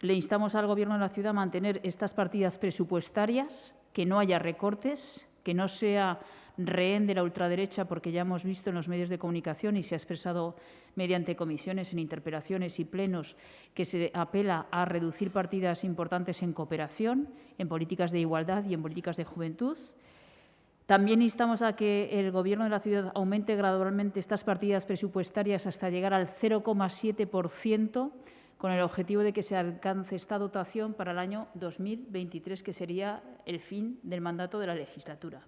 le instamos al Gobierno de la ciudad a mantener estas partidas presupuestarias, que no haya recortes, que no sea rehén de la ultraderecha, porque ya hemos visto en los medios de comunicación y se ha expresado mediante comisiones, en interpelaciones y plenos, que se apela a reducir partidas importantes en cooperación, en políticas de igualdad y en políticas de juventud. También instamos a que el Gobierno de la ciudad aumente gradualmente estas partidas presupuestarias hasta llegar al 0,7%, con el objetivo de que se alcance esta dotación para el año 2023, que sería el fin del mandato de la legislatura.